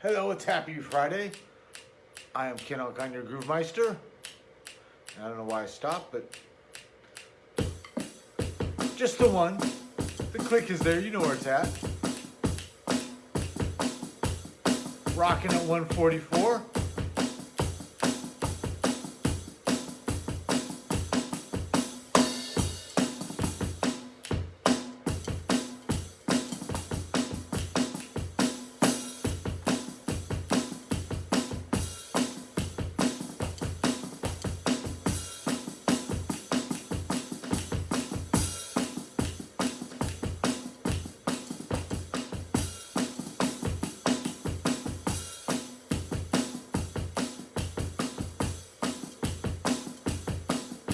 Hello, it's Happy Friday. I am Ken Alkine, your Groove Meister. I don't know why I stopped, but just the one. The click is there, you know where it's at. Rocking at 144.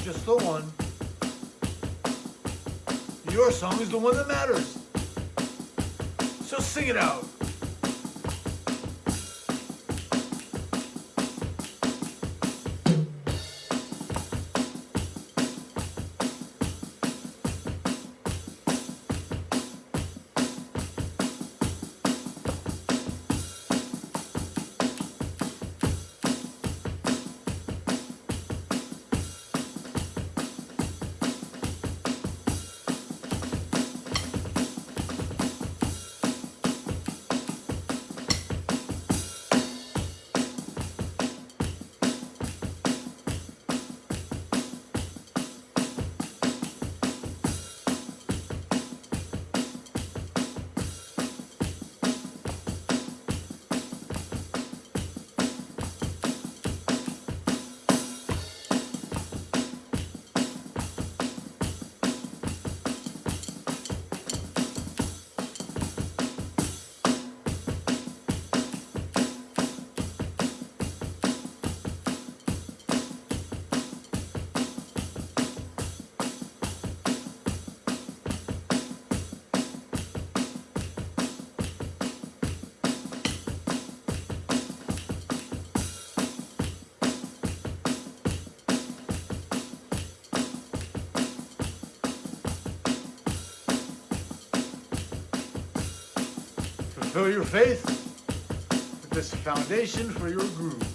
Just the one. Your song is the one that matters. So sing it out. Fulfill your faith with this foundation for your groove.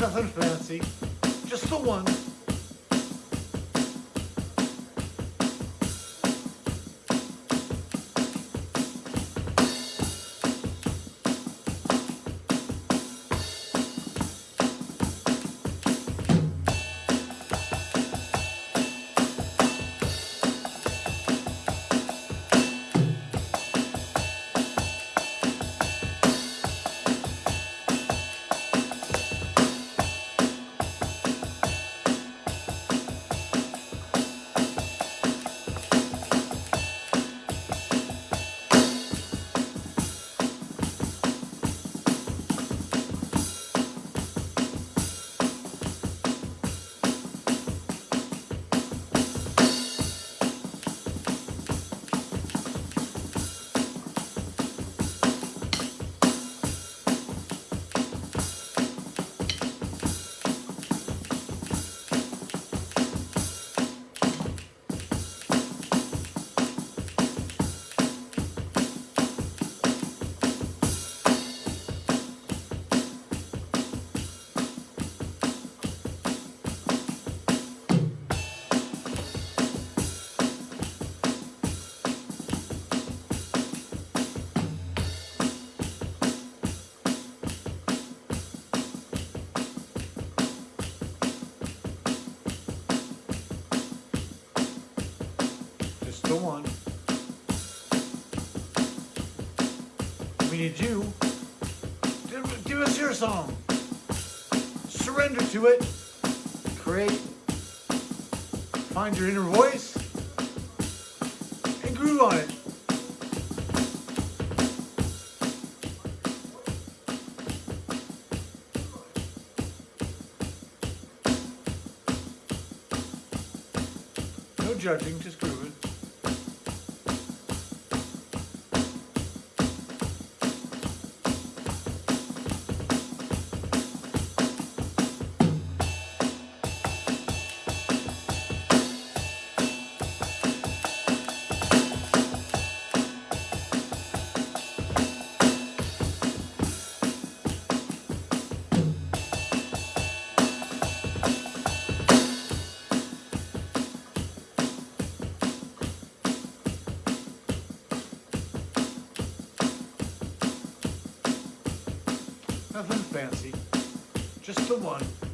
Nothing fancy, just the one. The one. We need you. Give, give us your song. Surrender to it. Create. Find your inner voice. And groove on it. No judging, just fancy. Just the one.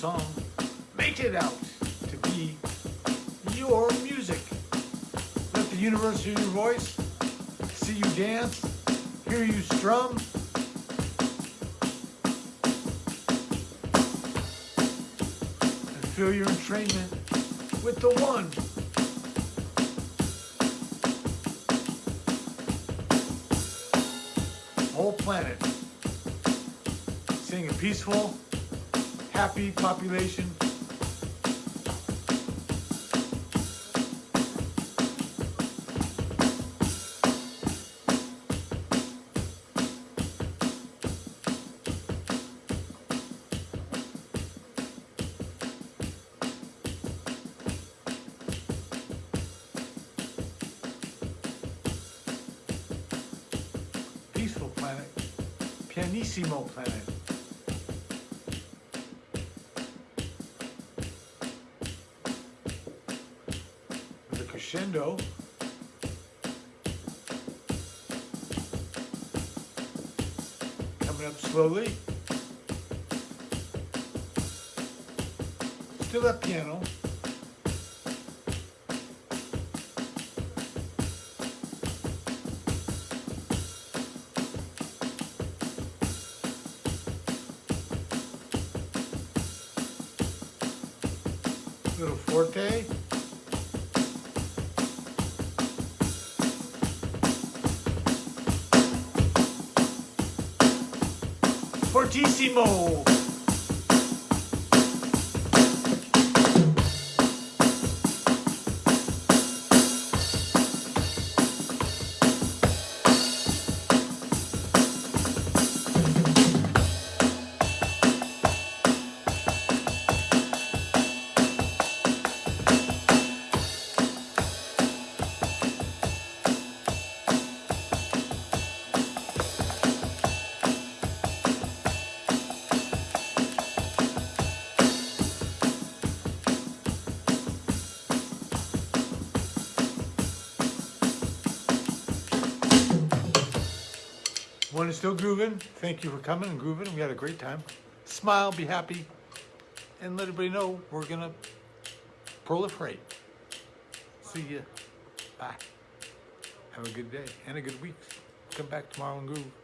Song. Make it out to be your music. Let the universe hear your voice, see you dance, hear you strum. And feel your entrainment with the one. Whole planet. A peaceful, happy population. Peaceful planet. Pianissimo planet. Crescendo. Coming up slowly. Still that piano. Little forte. Fortissimo. One is still grooving. Thank you for coming and grooving. We had a great time. Smile, be happy, and let everybody know we're gonna proliferate. See ya. Bye. Have a good day and a good week. Come back tomorrow and groove.